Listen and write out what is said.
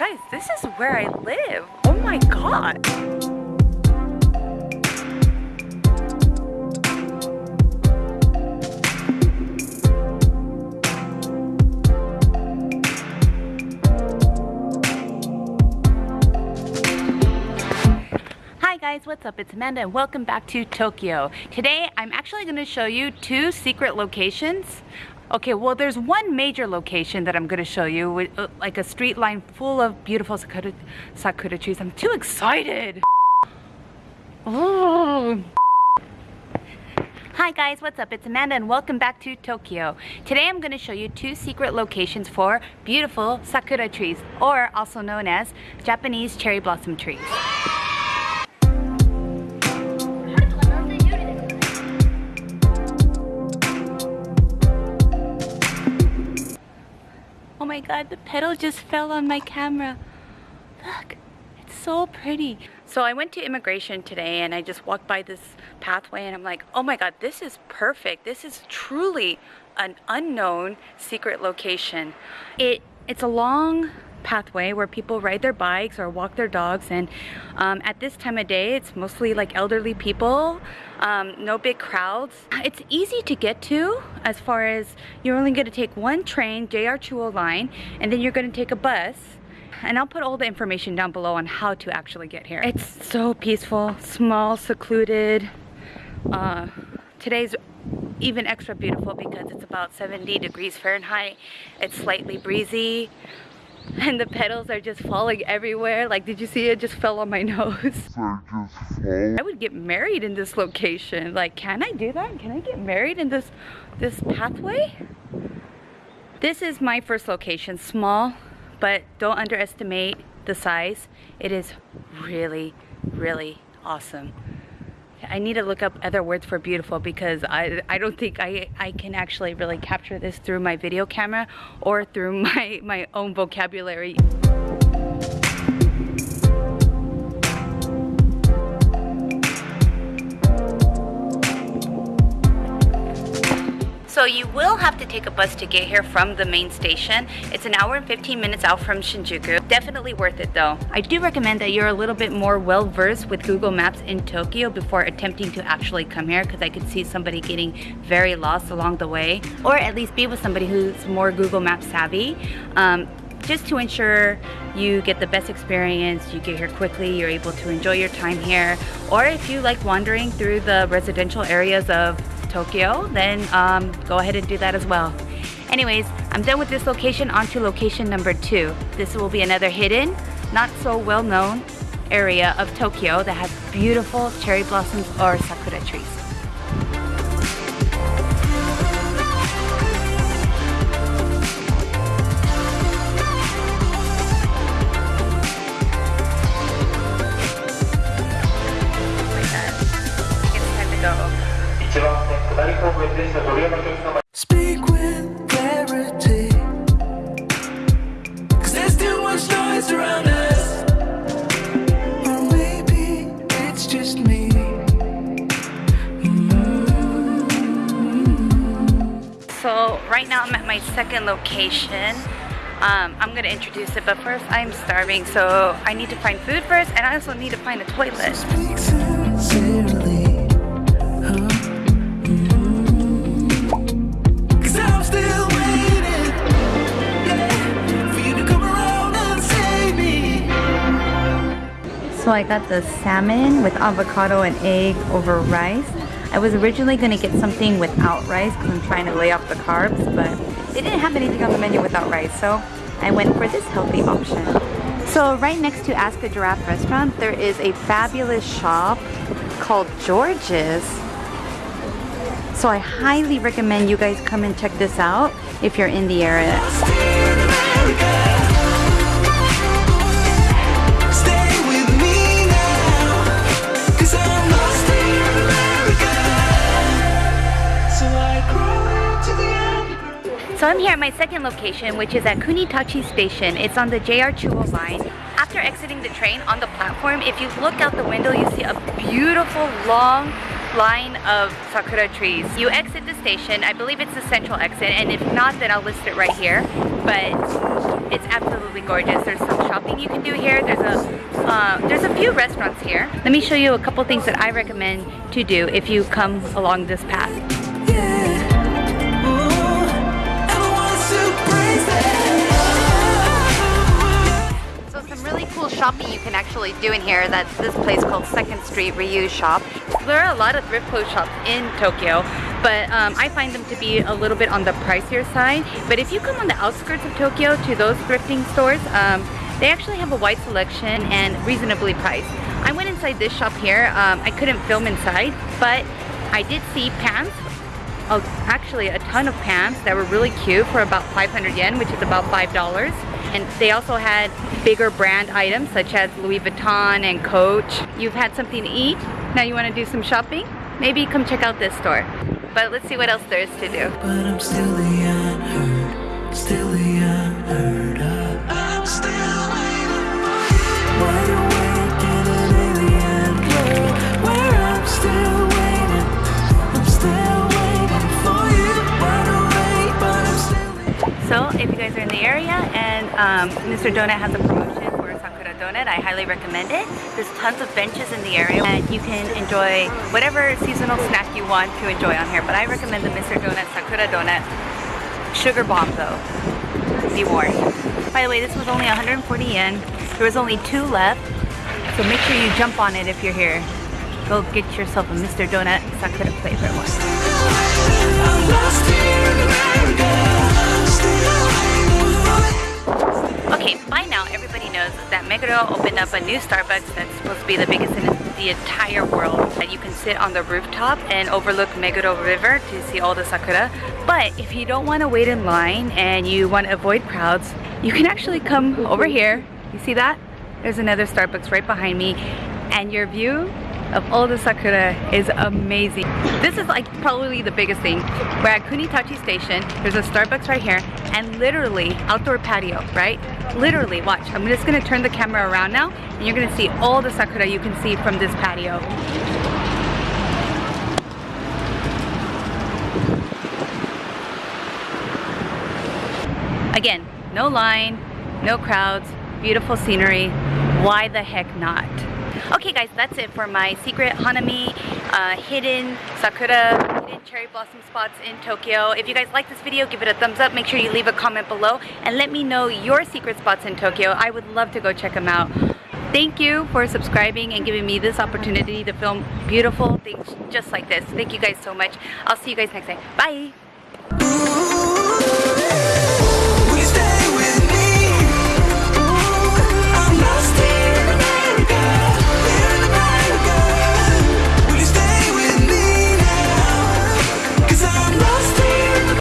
Guys, this is where I live. Oh my god. Hi guys, what's up? It's Amanda and welcome back to Tokyo. Today I'm actually going to show you two secret locations. Okay, well there's one major location that I'm going to show you with uh, like a street line full of beautiful sakura, sakura trees. I'm too excited. Ooh. Hi guys, what's up? It's Amanda and welcome back to Tokyo. Today I'm going to show you two secret locations for beautiful sakura trees or also known as Japanese cherry blossom trees. My god, the petal just fell on my camera. Look, it's so pretty. So I went to immigration today and I just walked by this pathway and I'm like, oh my god, this is perfect. This is truly an unknown secret location. It It's a long pathway where people ride their bikes or walk their dogs. And um, at this time of day it's mostly like elderly people um, no big crowds. It's easy to get to as far as you're only going to take one train JR Chuo line and then you're going to take a bus. And I'll put all the information down below on how to actually get here. It's so peaceful small secluded. Uh, today's even extra beautiful because it's about 70 degrees Fahrenheit. It's slightly breezy and the petals are just falling everywhere. Like, did you see it just fell on my nose? I would get married in this location. Like, can I do that? Can I get married in this this pathway? This is my first location, small, but don't underestimate the size. It is really, really awesome. I need to look up other words for beautiful because I, I don't think I, I can actually really capture this through my video camera or through my, my own vocabulary. So you will have to take a bus to get here from the main station. It's an hour and 15 minutes out from Shinjuku. Definitely worth it though. I do recommend that you're a little bit more well versed with Google Maps in Tokyo before attempting to actually come here because I could see somebody getting very lost along the way. Or at least be with somebody who's more Google Maps savvy. Um, just to ensure you get the best experience, you get here quickly, you're able to enjoy your time here. Or if you like wandering through the residential areas of Tokyo, then um, go ahead and do that as well. Anyways, I'm done with this location, on to location number two. This will be another hidden, not so well known area of Tokyo that has beautiful cherry blossoms or sakura trees. Speak with clarity. Cause there's too much noise around us. Or maybe it's just me. So right now I'm at my second location. Um, I'm gonna introduce it, but first I'm starving, so I need to find food first, and I also need to find a toilet. So I got the salmon with avocado and egg over rice. I was originally going to get something without rice because I'm trying to lay off the carbs, but they didn't have anything on the menu without rice, so I went for this healthy option. So right next to Ask a Giraffe restaurant, there is a fabulous shop called George's. So I highly recommend you guys come and check this out if you're in the area. So I'm here at my second location, which is at Kunitachi Station. It's on the JR Chuo line. After exiting the train on the platform, if you look out the window, you see a beautiful long line of sakura trees. You exit the station, I believe it's the central exit, and if not, then I'll list it right here. But It's absolutely gorgeous. There's some shopping you can do here. There's a uh, there's a few restaurants here. Let me show you a couple things that I recommend to do if you come along this path. Shopping you can actually do in here. That's this place called Second Street Reuse Shop. There are a lot of thrift clothes shops in Tokyo, but um, I find them to be a little bit on the pricier side. But if you come on the outskirts of Tokyo to those thrifting stores, um, they actually have a wide selection and reasonably priced. I went inside this shop here. Um, I couldn't film inside, but I did see pants oh, actually a ton of pants that were really cute for about 500 yen, which is about $5. And they also had bigger brand items such as Louis Vuitton and Coach. You've had something to eat, now you want to do some shopping? Maybe come check out this store. But let's see what else there is to do. Um, Mr. Donut has a promotion for Sakura Donut, I highly recommend it. There's tons of benches in the area and you can enjoy whatever seasonal snack you want to enjoy on here. But I recommend the Mr. Donut Sakura Donut. Sugar bomb though. Be warned. By the way, this was only 140 yen. There was only two left. So make sure you jump on it if you're here. Go get yourself a Mr. Donut Sakura flavor one. Meguro opened up a new Starbucks that's supposed to be the biggest in the entire world. That you can sit on the rooftop and overlook Meguro River to see all the sakura. But if you don't want to wait in line and you want to avoid crowds, you can actually come over here. You see that? There's another Starbucks right behind me and your view of all the sakura is amazing. This is like probably the biggest thing. We're at Kunitachi Station. There's a Starbucks right here and literally outdoor patio, right? Literally, watch. I'm just gonna turn the camera around now and you're gonna see all the sakura you can see from this patio. Again, no line, no crowds, beautiful scenery. Why the heck not? Okay guys, that's it for my secret Hanami uh, hidden sakura, hidden cherry blossom spots in Tokyo. If you guys like this video, give it a thumbs up. Make sure you leave a comment below and let me know your secret spots in Tokyo. I would love to go check them out. Thank you for subscribing and giving me this opportunity to film beautiful things just like this. Thank you guys so much. I'll see you guys next time. Bye!